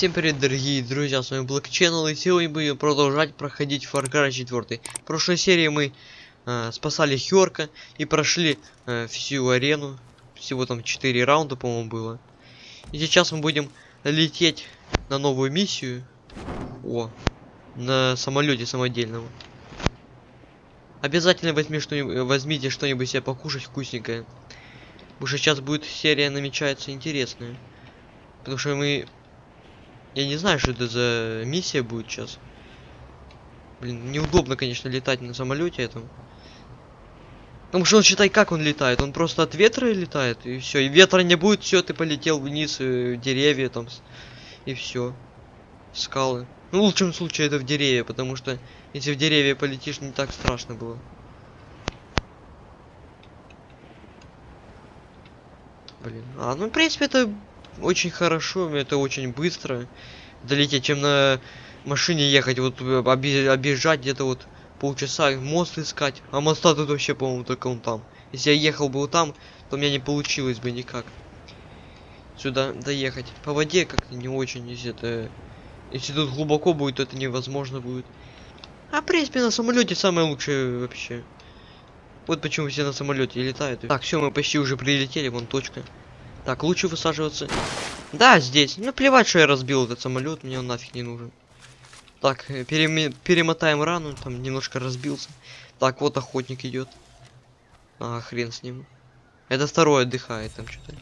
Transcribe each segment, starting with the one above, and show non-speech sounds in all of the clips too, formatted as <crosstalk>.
Всем привет, дорогие друзья, с вами Black и сегодня будем продолжать проходить Far Cry 4. В прошлой серии мы э, спасали Хёрка и прошли э, всю арену. Всего там 4 раунда, по-моему, было. И сейчас мы будем лететь на новую миссию. О, на самолете самодельном. Обязательно возьми что возьмите что-нибудь себе покушать вкусненькое. Потому что сейчас будет серия намечается интересная. Потому что мы я не знаю, что это за миссия будет сейчас. Блин, неудобно, конечно, летать на самолете этом. Потому что он считай, как он летает. Он просто от ветра летает, и все. И ветра не будет, все, ты полетел вниз, э, деревья там, и все. Скалы. Ну, в лучшем случае это в деревья, потому что если в деревья полетишь, не так страшно было. Блин. А, ну, в принципе, это очень хорошо, это очень быстро долететь, чем на машине ехать, вот э, объезжать где-то вот полчаса, мост искать. А моста тут вообще, по-моему, только он там. Если я ехал бы вот там, то у меня не получилось бы никак. Сюда доехать. По воде как-то не очень, если это... Если тут глубоко будет, то это невозможно будет. А в принципе на самолете самое лучшее вообще. Вот почему все на самолете летают. Так, все, мы почти уже прилетели, вон точка. Так, лучше высаживаться. Да, здесь. Ну, плевать, что я разбил этот самолет, мне он нафиг не нужен. Так, э, перем... перемотаем рану, там немножко разбился. Так, вот охотник идет. А, хрен с ним. Это второй отдыхает там что-то.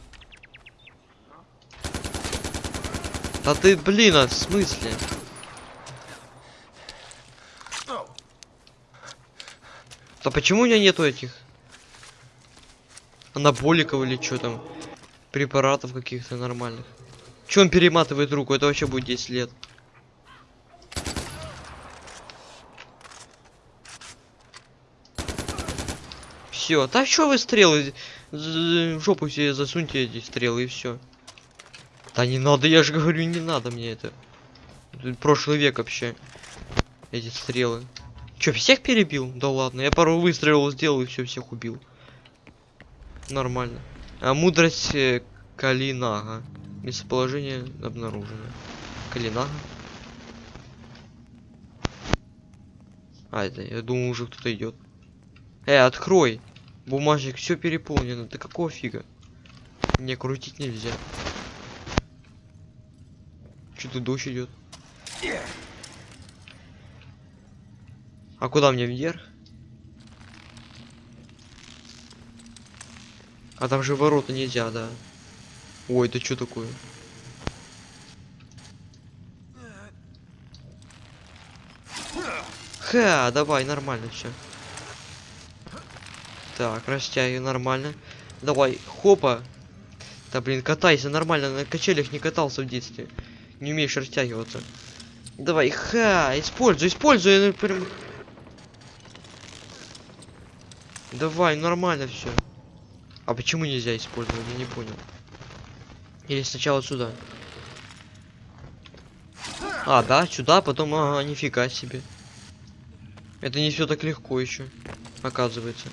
Да ты, блин, а в смысле? Да почему у меня нету этих? Анаболиков или что там? Препаратов каких-то нормальных. Че он перематывает руку? Это вообще будет 10 лет. Все, да что вы стрелы? В жопу себе засуньте эти стрелы и все. Да не надо, я же говорю, не надо мне это. Тут прошлый век вообще. Эти стрелы. Че, всех перебил? Да ладно, я пару выстрелов сделал и все, всех убил. Нормально. А, мудрость э, Калинага. Местоположение обнаружено. Калинага. А, это, я думаю, уже кто-то идет. Эй, открой! Бумажник, все переполнено. Ты какого фига? Не, крутить нельзя. Что-то дождь идет. А куда мне вверх? А там же ворота нельзя, да. Ой, это что такое? Ха, давай, нормально все. Так, растягивай нормально. Давай, хопа. Да блин, катайся нормально, на качелях не катался в детстве. Не умеешь растягиваться. Давай, ха, используй, используй. Прям... Давай, нормально все. А почему нельзя использовать? Я не понял. Или сначала сюда. А, да, сюда, потом, ага, нифига себе. Это не все так легко еще, оказывается.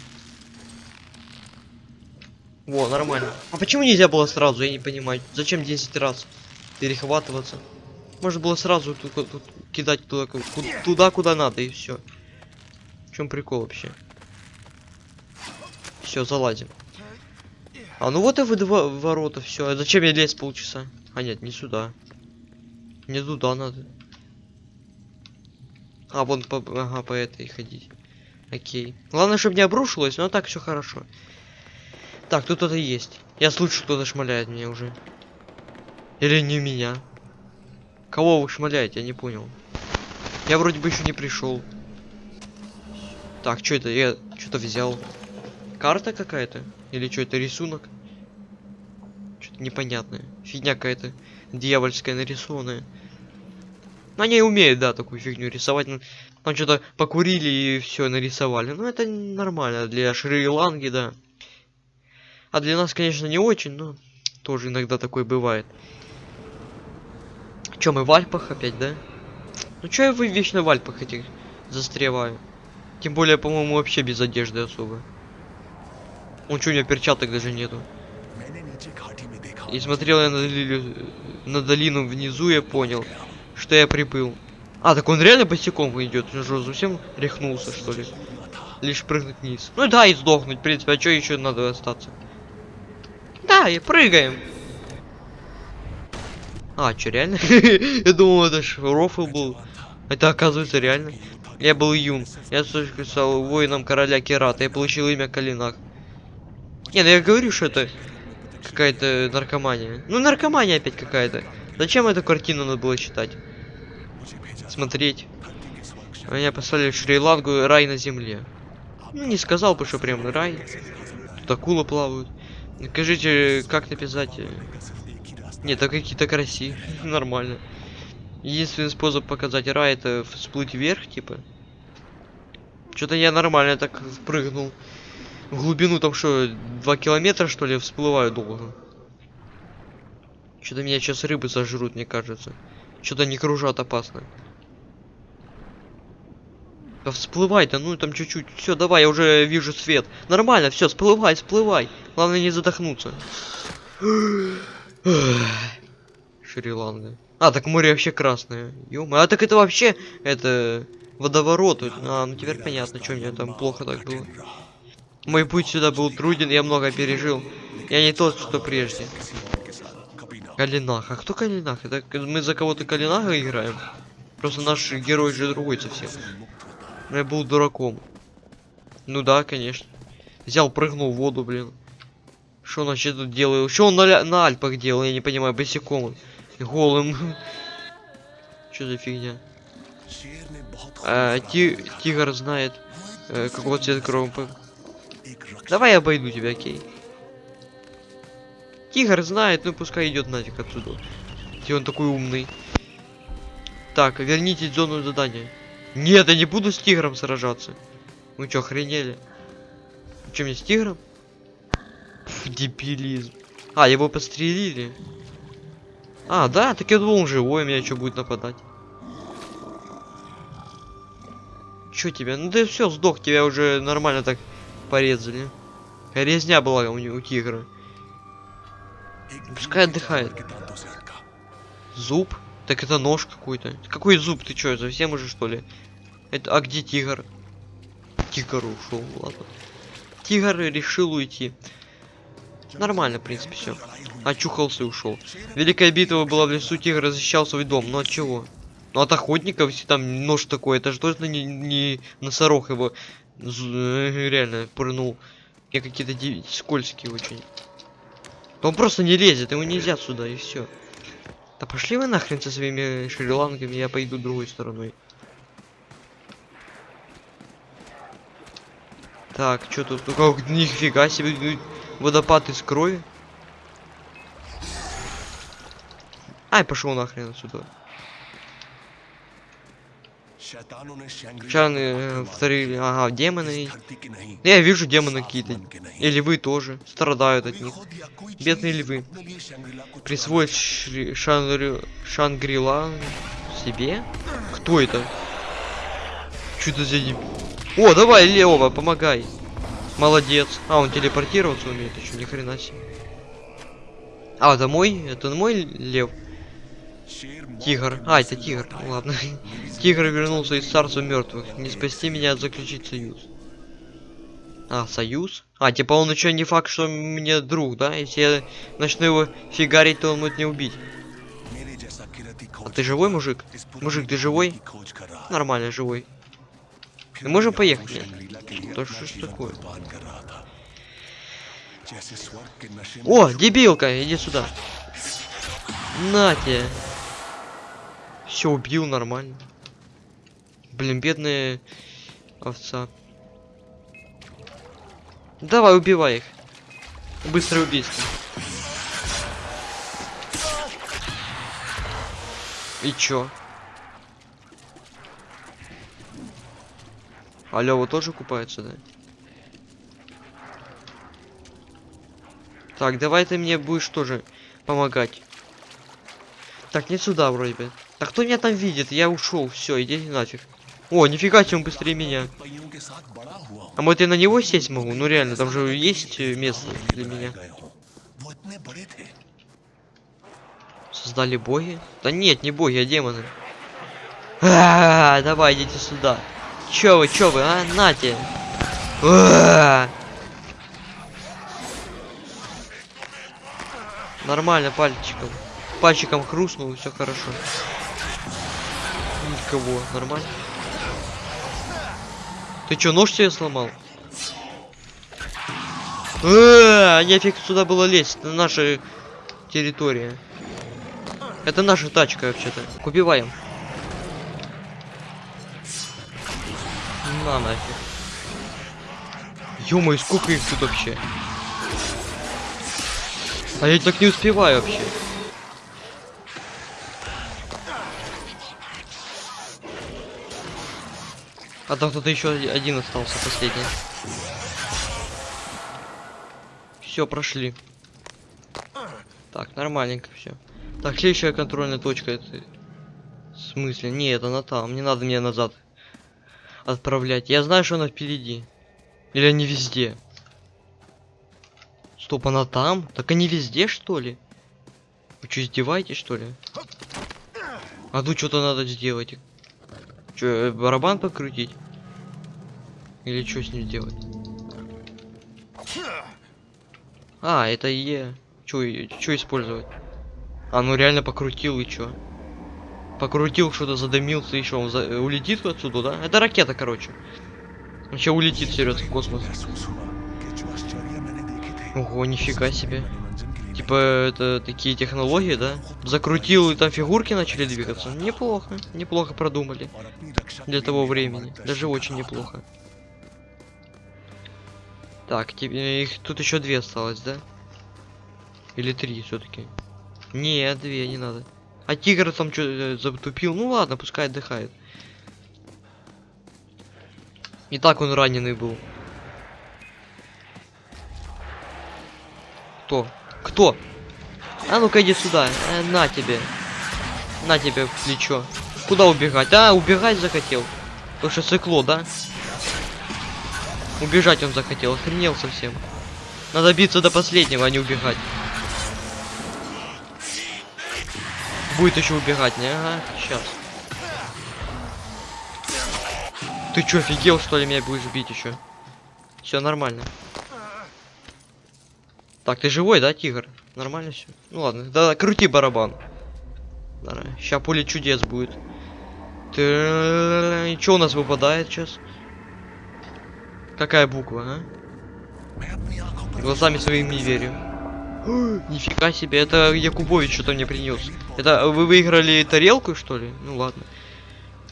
Во, нормально. А почему нельзя было сразу, я не понимаю. Зачем 10 раз перехватываться? Можно было сразу тут, тут кидать туда, туда, куда надо, и все. В чем прикол вообще? Все, залазим. А ну вот и вы два ворота, все. А зачем я лез полчаса? А нет, не сюда. Не туда надо. А, вон по, ага, по этой ходить. Окей. Главное, чтобы не обрушилось, но так все хорошо. Так, тут кто-то есть. Я слышу, кто-то шмаляет меня уже. Или не меня. Кого вы шмаляете, я не понял. Я вроде бы еще не пришел. Так, что это? Я что-то взял. Карта какая-то? Или что это рисунок? Что-то непонятное. Фигня какая-то дьявольская нарисованная. Но они умеют, да, такую фигню рисовать. Ну, там что-то покурили и все нарисовали. Ну, это нормально для Шри-Ланки, да. А для нас, конечно, не очень, но тоже иногда такое бывает. Чем мы в Альпах опять, да? Ну, что я вы вечно в Альпах этих застреваю? Тем более, по-моему, вообще без одежды особо. Он что, у меня перчаток даже нету. И смотрел я на, долину, на долину внизу, я понял, что я приплыл. А, так он реально босиком идет. Он же совсем рехнулся, что ли? Лишь прыгнуть вниз. Ну да, и сдохнуть, в принципе, а что еще надо остаться? Да, и прыгаем. А, что, реально? <laughs> я думал, это ж рофл был. Это оказывается реально. Я был юн. Я стал воином короля Керата. Я получил имя Калинак. Не, ну я говорю, что это какая-то наркомания. Ну, наркомания опять какая-то. Зачем эту картину надо было читать? Смотреть. Меня послали в Шри-Лангу рай на земле. Ну, не сказал бы, что прям рай. Тут акулы плавают. Скажите, как написать? э? Нет, так какие-то красивые. <laughs> Нормально. Единственный способ показать рай это всплыть вверх, типа. Что-то я нормально так прыгнул. Глубину там что, два километра что ли, всплываю долго. Что-то меня сейчас рыбы сожрут, мне кажется. Что-то не кружат опасно. Да всплывай-то, ну там чуть-чуть. Все, давай, я уже вижу свет. Нормально, все, всплывай, всплывай. Главное не задохнуться. <sighs> Шри-Ланка. А, так море вообще красное. ё А так это вообще, это, водоворот. А, ну теперь понятно, что мне там плохо так было. Мой путь сюда был труден, я много пережил. Я не тот, что прежде. Калинах. А кто Калинах? Это мы за кого-то Калинаха играем? Просто наш герой же другой совсем. Но я был дураком. Ну да, конечно. Взял, прыгнул в воду, блин. Что он вообще тут делает? Что он на, на Альпах делал? Я не понимаю, босиком. он. Голым. <laughs> Что за фигня? А, ти- тигр знает, э, какого цвета кромпы. Давай я обойду тебя, окей. Тигр знает, ну пускай идет нафиг отсюда. Где он такой умный. Так, верните зону задания. Нет, я не буду с тигром сражаться. Вы чё, охренели? Че мне с тигром? Пф, дебилизм. А, его подстрелили. А, да, так я думал, он живой, меня что будет нападать. Чё тебя? Ну ты все, сдох, тебя уже нормально так порезали. Резня была у, у тигра. Пускай отдыхает. Зуб? Так это нож какой-то. Какой зуб? Ты чё, совсем уже что ли? Это, а где тигр? Тигр ушел, ладно. Тигр решил уйти. Нормально, в принципе, все. Очухался и ушел. Великая битва была в лесу, тигр защищал свой дом. Но от чего? Ну от охотников, если там нож такой, это же точно не, не носорог его реально пырнул. Я какие-то скользкие очень. Он просто не лезет, ему нельзя сюда, и все. Да пошли вы нахрен со своими шри-ланками, я пойду другой стороной. Так, что тут? Ну как, нифига себе, водопад из крови. Ай, пошел нахрен отсюда. Чаны э, вторые, ага, демоны. Я вижу демоны какие-то. И львы тоже страдают от них. Бедные львы. Присвоить Шри- Шангри- Шангрила себе? Кто это? Это за деб- О, давай, Лева, помогай. Молодец. А, он телепортироваться умеет еще, ни хрена себе. А, это мой? Это мой лев? Тигр. А, это тигр. Ладно. <laughs> Тигр вернулся из царства мертвых. Не спасти меня, заключить союз. А, союз? А, типа он еще не факт, что мне друг, да? Если я начну его фигарить, то он может не убить. А ты живой, мужик? Мужик, ты живой? Нормально, живой. Мы можем поехать? Нет. Да что ж такое? О, дебилка, иди сюда. На тебе. Все убил нормально. Блин, бедная овца. Давай, убивай их. Быстрое убийство. И чё? А Лёва тоже купается, да? Так, давай ты мне будешь тоже помогать. Так, не сюда вроде бы. Так кто меня там видит? Я ушел, все, иди нафиг. О, нифига себе, он быстрее меня. А может я на него сесть могу? Ну реально, там же есть э, место для меня. Создали боги? Да нет, не боги, а демоны. А, давай, идите сюда. Чё вы, чё вы, а? Нате. А. Нормально, пальчиком. Пальчиком хрустнул, все хорошо. Никого, нормально. Ты чё, нож себе сломал? А, нефиг сюда было лезть, это наша территория. Это наша тачка вообще-то. Убиваем. На нафиг. ё сколько их тут вообще? А я так не успеваю вообще. А там кто-то еще один остался, последний. Все, прошли. Так, нормальненько все. Так, следующая контрольная точка. Это... В смысле? Не, это на там. Не надо мне назад отправлять. Я знаю, что она впереди. Или они везде. Стоп, она там? Так они везде, что ли? Вы что, издеваетесь, что ли? А тут что-то надо сделать. Что, э, барабан покрутить? Или что с ним делать? А, это Е. Что использовать? А, ну реально покрутил и чё? Покрутил, что-то задымился, еще он за... улетит отсюда, да? Это ракета, короче. Вообще улетит, серьезно, в космос. Ого, нифига себе. Типа, это такие технологии, да? Закрутил, и там фигурки начали двигаться. Неплохо, неплохо продумали. Для того времени. Даже очень неплохо. Так, тебе их тут еще две осталось, да? Или три все-таки? Нет, две не надо. А тигр там что затупил? Ну ладно, пускай отдыхает. И так он раненый был. Кто? Кто? А ну-ка иди сюда. Э, на тебе. На тебе в плечо. Куда убегать? А, убегать захотел. Потому что цикло, да? Убежать он захотел. Охренел совсем. Надо биться до последнего, а не убегать. Будет еще убегать, не? Ага, сейчас. Ты чё, офигел, что ли, меня будешь бить еще? Все нормально. Так, ты живой, да, тигр? Нормально все. Ну ладно, да, крути барабан. Сейчас поле чудес будет. Ты... Что у нас выпадает сейчас? Какая буква, а? Глазами своими не верю. <gasps> Нифига себе, это Якубович что-то мне принес. Это вы выиграли тарелку, что ли? Ну ладно.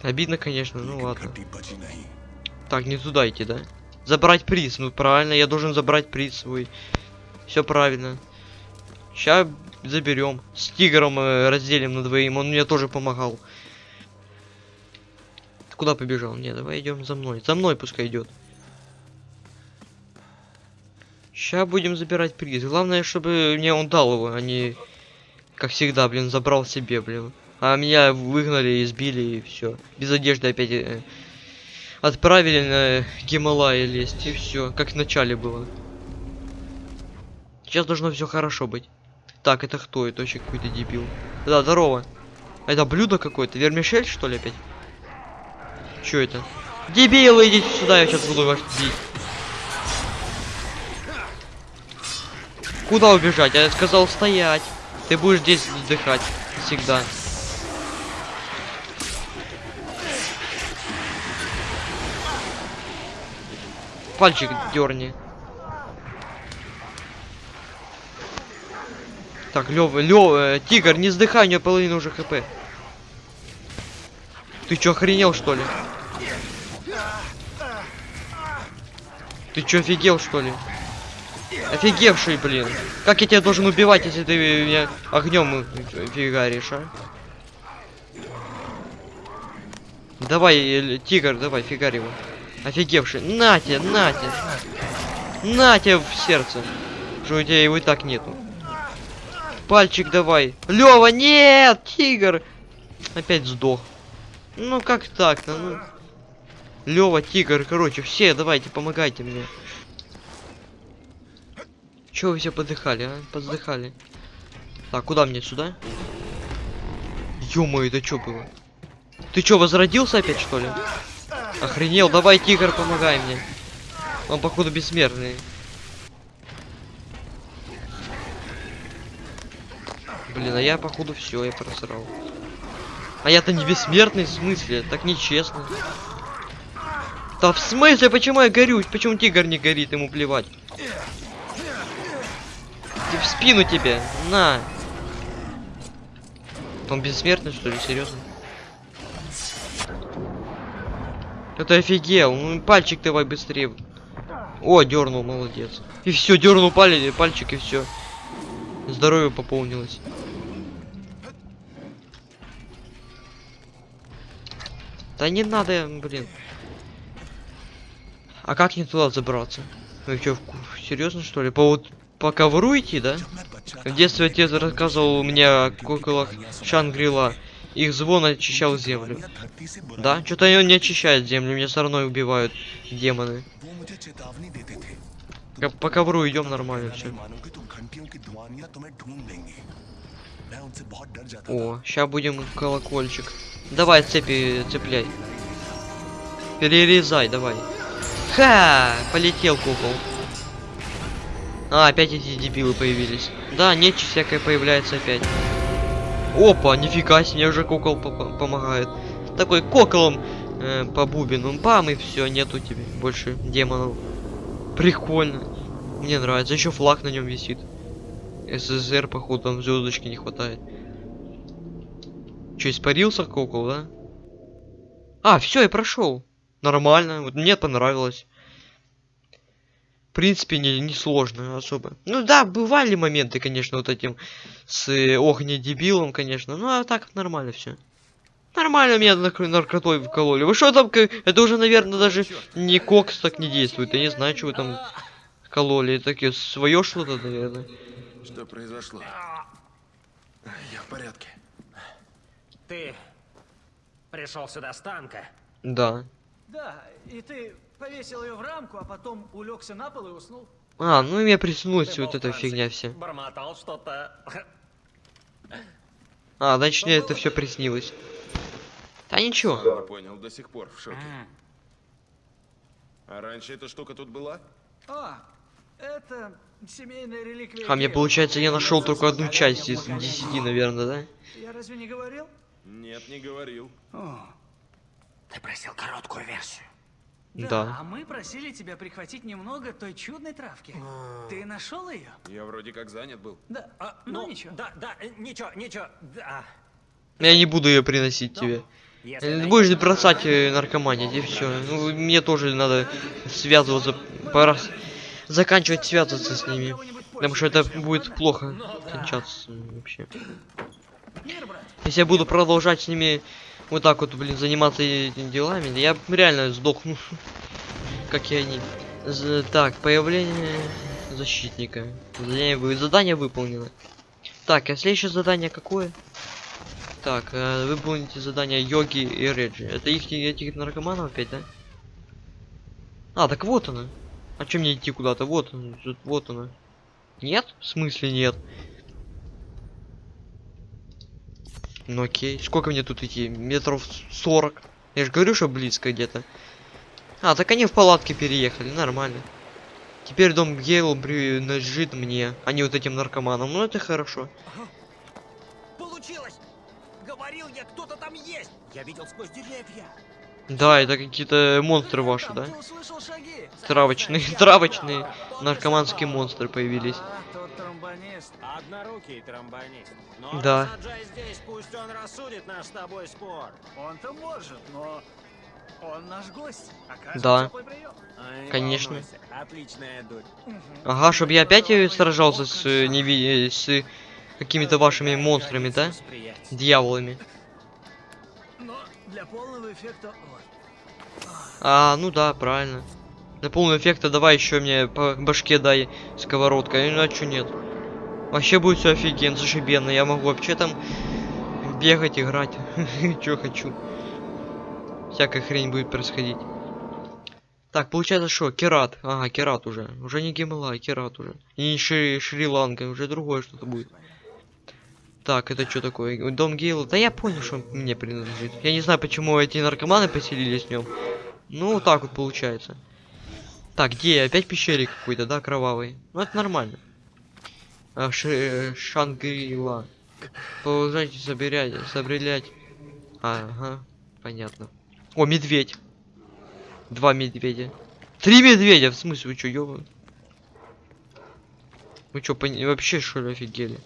Обидно, конечно, ну ладно. Так, не туда идти, да? Забрать приз, ну правильно, я должен забрать приз свой. Все правильно. Сейчас заберем. С тигром э, разделим на двоим. Он мне тоже помогал. Ты куда побежал? Не, давай идем за мной. За мной пускай идет. Сейчас будем забирать приз. Главное, чтобы мне он дал его, а не, как всегда, блин, забрал себе, блин. А меня выгнали, избили и все. Без одежды опять э, отправили на Гималай лезть и все, как в начале было. Сейчас должно все хорошо быть. Так, это кто? Это вообще какой-то дебил. Да, здорово. Это блюдо какое-то? Вермишель, что ли, опять? Что это? Дебилы, идите сюда, я сейчас буду вас бить. Куда убежать? Я сказал стоять. Ты будешь здесь отдыхать. Всегда. Пальчик дерни. Так, Лёва, Лёва, э, Тигр, не сдыхай, у него половина уже хп. Ты чё, охренел, что ли? Ты чё, офигел, что ли? Офигевший, блин. Как я тебя должен убивать, если ты меня огнем фигаришь, а? Давай, э, тигр, давай, фигарь его. Офигевший. На тебе, на тебе. На тебе в сердце. Что у тебя его и так нету. Пальчик давай. Лева, нет! Тигр! Опять сдох. Ну как так-то? Ну... Лева, тигр, короче, все, давайте, помогайте мне. Чего вы все подыхали, а? Подыхали. Так, куда мне сюда? ё это что было? Ты чё, возродился опять, что ли? Охренел, давай, тигр, помогай мне. Он, походу, бессмертный. Блин, а я, походу, все, я просрал. А я-то не бессмертный, в смысле? Так нечестно. Да в смысле, почему я горю? Почему тигр не горит, ему плевать? Ты в спину тебе, на. Он бессмертный, что ли, серьезно? Это офигел, ну пальчик давай быстрее. О, дернул, молодец. И все, дернул палец, пальчик и все. Здоровье пополнилось. Да не надо, блин. А как не туда забраться? Вы что, серьезно что ли? По вот по ковру идти, да? В детстве отец рассказывал мне о куколах Шангрила. Их звон очищал землю. Да? Что-то он не очищает землю, меня все равно убивают демоны. По ковру идем нормально все. О, сейчас будем колокольчик. Давай цепи цепляй. Перерезай, давай. Ха! Полетел кукол. А, опять эти дебилы появились. Да, нечисть всякая появляется опять. Опа, нифига себе, уже кукол по -по помогает. Такой коколом э, по бубину. Бам, и все, нету тебе больше демонов. Прикольно. Мне нравится. Еще флаг на нем висит. СССР, походу, там звездочки не хватает. Че, испарился кукол, да? А, все, я прошел. Нормально. Вот мне понравилось. В принципе, не, не сложно особо. Ну да, бывали моменты, конечно, вот этим с э, дебилом, конечно. Ну а так нормально все. Нормально меня наркотой вкололи. Вы что там? Это уже, наверное, даже не кокс так не действует. Я не знаю, что вы там кололи. Такие свое что-то, наверное. Что произошло? Я в порядке. Ты пришел сюда с танка? Да. Да, и ты повесил ее в рамку, а потом улегся на пол и уснул. А, ну и Ты был вот эта фигня вся. Бормотал что-то. А, значит мне это все приснилось. Да ничего. Не понял, до сих пор в шоке. А раньше эта штука тут была? А, это семейная реликвия. А мне получается я нашел только одну часть из Алекс. 10, наверное, да? Я разве не говорил? Нет, не говорил. Ты просил короткую версию. Да. А мы просили тебя прихватить немного той чудной травки. Ты нашел ее? Я вроде как занят был. Да. А, ну, ничего. Да, да, э, ничего, ничего. Да. Я не буду ее приносить тебе. Если Э, Будешь что-то бросать наркоманить и все. Ну, мне тоже надо связываться. Пора заканчивать связываться с ними. Потому что это будет плохо кончаться вообще. Если я буду продолжать с ними вот так вот, блин, заниматься этими делами, я реально сдохну. <laughs> Как и они. Так, появление защитника. Задание, задание выполнено. Так, а следующее задание какое? Так, э, выполните задание Йоги и Реджи. Это их этих наркоманов опять, да? А, так вот она. А чем мне идти куда-то? Вот он, тут- вот она. Нет? В смысле нет? Ну окей. Сколько мне тут идти? Метров 40. Я же говорю, что близко где-то. А, так они в палатке переехали, нормально. Теперь дом Гейл принадлежит мне, а не вот этим наркоманам. Ну это хорошо. Говорил я, кто-то там есть! Я видел сквозь деревья. Да, это какие-то монстры ваши, да? Травочные, <laughs> травочные наркоманские монстры появились. А, тот тромбонист. Однорукий тромбонист. Но Да. рассаджай здесь, пусть он рассудит наш с тобой спор. Он-то может, но он наш гость. Да. А, не Конечно. Отличная. Ага, чтобы я опять э, сражался с, э, неви... э, с какими-то вашими монстрами, да? Дьяволами. А, ну да, правильно. Для полного эффекта давай еще мне по башке дай сковородкой, а чё нет. Вообще будет все офигенно, зашибенно. Я могу вообще там бегать, играть, <laughs> что хочу. Всякая хрень будет происходить. Так, получается что? Керат. Ага, Керат уже. Уже не Гималай, Керат уже. И не Шри- Шри-Ланка, уже другое что-то будет. Так, это что такое? Дом Гейла? Да я понял, что он мне принадлежит. Я не знаю, почему эти наркоманы поселились в нем. Ну, вот так вот получается. Так, где я? Опять пещере какой-то, да, кровавый? Ну, это нормально. А, ш- Шангрила. Продолжайте собирать, собрелять. Ага, понятно. О, медведь. Два медведя. Три медведя, в смысле, вы чё, ёбан? Вы чё, пони- вообще что ли офигели?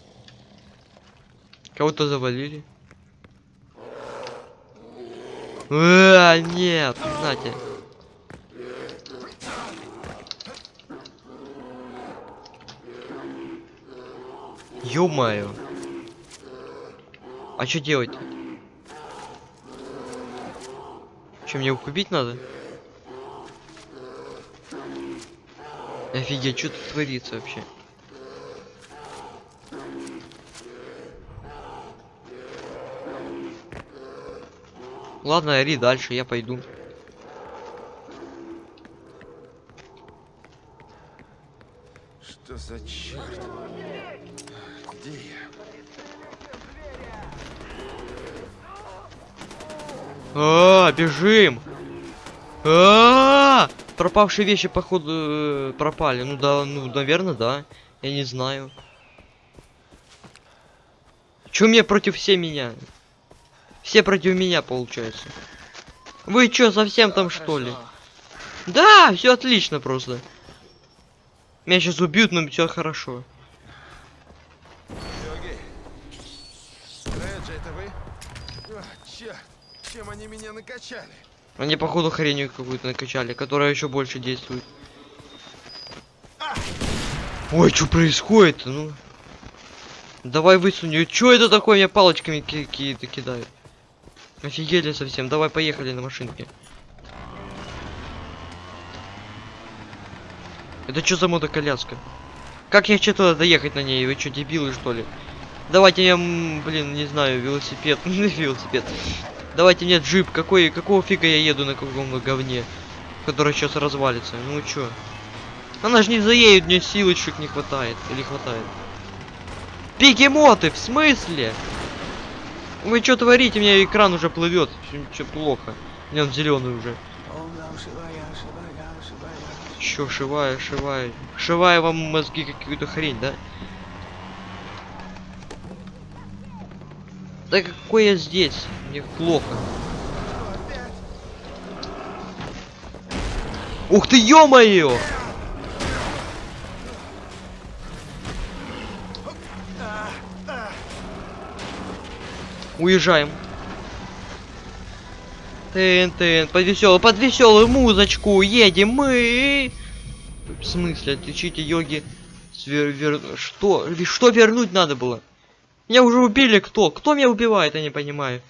Кого-то завалили? А, нет, знаете. Ё-моё. А что делать? Что, мне их убить надо? Офигеть, что тут творится вообще? Ладно, ори дальше, я пойду. Что за черт? Где я? А, бежим! А, пропавшие вещи походу э, пропали. Ну да, ну наверное, да. Я не знаю. Чё мне против все меня? Все против меня получается. Вы чё, совсем там что ли? Да, все отлично просто. Меня сейчас убьют, но все хорошо. Чем они меня накачали? Они походу хренью какую-то накачали, которая еще больше действует. Ой, что происходит? Ну. Давай высунь. Что это такое? Меня палочками ки- какие-то кидают. Офигели совсем. Давай поехали на машинке. Это что за мотоколяска? Как я туда доехать на ней? Вы что, дебилы что ли? Давайте м, блин, не знаю, велосипед. <laughs> велосипед. Давайте мне джип. Какой, какого фига я еду на каком-то говне? Который сейчас развалится. Ну чё? Она же не заедет, мне силочек не хватает. Или хватает? Бегемоты, в смысле? Вы что творите? У меня экран уже плывет. Что плохо? У меня он зеленый уже. Чё, шивая, шивая. Шивая вам мозги какую-то хрень, да? Да какой я здесь? Мне плохо. Ух ты, ё-моё! Уезжаем. Тын, тын, под веселую, под веселую музычку едем мы. В смысле, отличите йоги? Свер, вер... Что? Что вернуть надо было? Меня уже убили кто? Кто меня убивает, я не понимаю.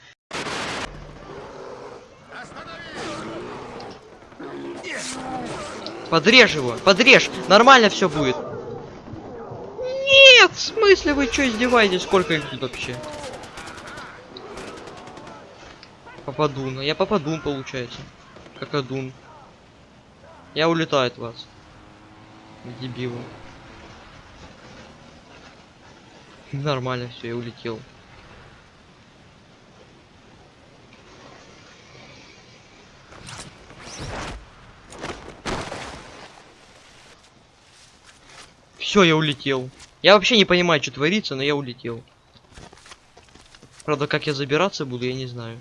Подрежь его, подрежь, нормально все будет. Нет, в смысле вы что издеваетесь? Сколько их тут вообще? Попаду, ну я попаду, получается. Как одун. Я улетаю от вас. Дебилы. <laughs> Нормально все, я улетел. Все, я улетел. Я вообще не понимаю, что творится, но я улетел. Правда, как я забираться буду, я не знаю.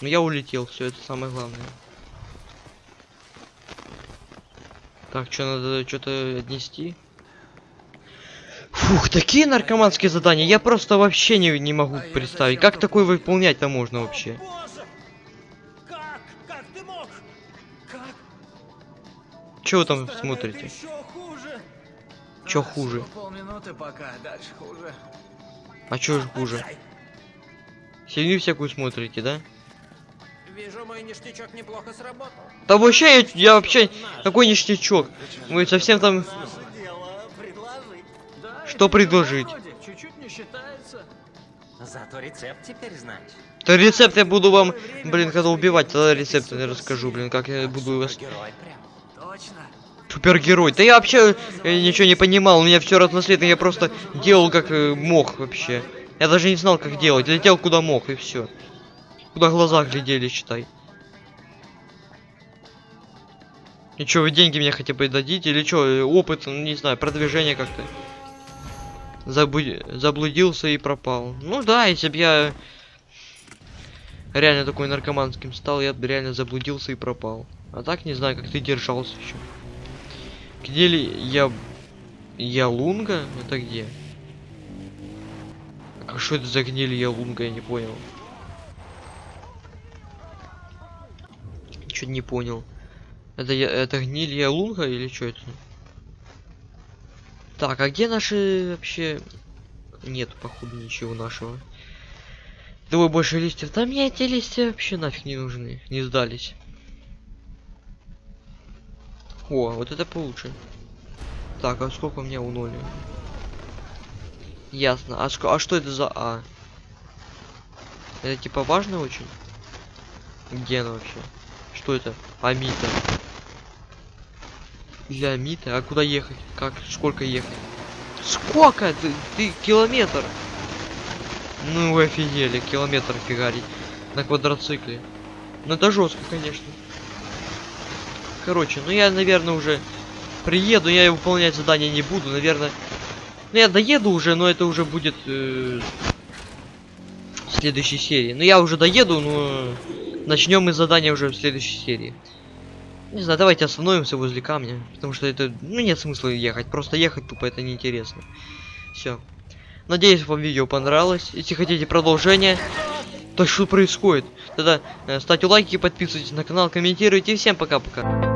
Но я улетел, все, это самое главное. Так, что надо что-то отнести? Фух, такие наркоманские задания, я просто вообще не, не могу А представить. Как такое выполнять-то можно вообще? Как? Как ты мог? Как? Чего вы там Стороны смотрите? хуже. Чё А, хуже? Полминуты пока, хуже. А чё ж хуже? Фигню всякую смотрите, да? Вижу, мой ништячок неплохо сработал. Да вообще, я, я вообще... Какой ништячок? Вы совсем там... Что предложить? вроде, Чуть-чуть не считается. Зато рецепт теперь знаешь. То рецепт я буду вам, блин, когда убивать, тогда рецепт я расскажу, блин, как я буду вас... Герой прям. Точно. супергерой. Да я вообще э, ничего не понимал, у меня все разноцветно, я просто делал как э, мог вообще. Я даже не знал, как делать, летел куда мог, и все. Куда глаза глядели, считай. И чё, вы деньги мне хотя бы дадите? Или чё, опыт, ну, не знаю, продвижение как-то? Забу- Заблудился и пропал. Ну да, если бы я реально такой наркоманским стал, я бы реально заблудился и пропал. А так не знаю, как ты держался еще. Где ли я... Я Лунга? Это где? А что это за гниль я Лунга, я не понял. Чуть не понял. Это я, это гниль я Лунга или что это? Так, а где наши вообще... Нет, походу, ничего нашего. Давай больше листьев. Да мне эти листья вообще нафиг не нужны. Не сдались. О, вот это получше. Так, а сколько у меня у ноли? Ясно. А, а что это за А? Это типа важно очень? Где она вообще? Что это? Амита. Для Амита? А куда ехать? Как? Сколько ехать? Сколько? Ты, ты километр? Ну вы офигели, километр фигарить на квадроцикле. Ну это жестко, конечно. Короче, ну я, наверное, уже приеду, я выполнять задание не буду, наверное. Ну я доеду уже, но это уже будет э, в следующей серии. Ну я уже доеду, но начнем мы задание уже в следующей серии. Не знаю, давайте остановимся возле камня, потому что это, ну нет смысла ехать, просто ехать тупо это неинтересно. Все. Надеюсь, вам видео понравилось. Если хотите продолжение, то что происходит? Тогда э, ставьте лайки, подписывайтесь на канал, комментируйте. Всем пока-пока.